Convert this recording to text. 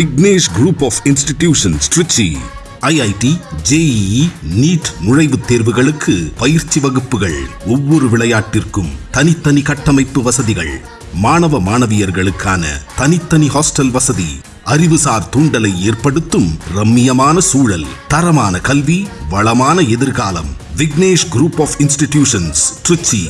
Vignesh group of institutions Tiruchi IIT JEE NEET நுழைவுத் தேர்வுகளுக்கு பயிற்சி வகுப்புகள். ஒவ்வொரு விளையாட்டிற்கும் தனித்தனி கட்டமைப்பு வசதிகள். மாணவ மாணவியர்களுக்கான தனித்தனி ஹாஸ்டல் வசதி. அறிவுசார் தூண்டலை ஏற்படுத்தும் ரம்மியமான சூழல். தரமான கல்வி வளமான எதிர்காலம். Vignesh group of institutions Tiruchi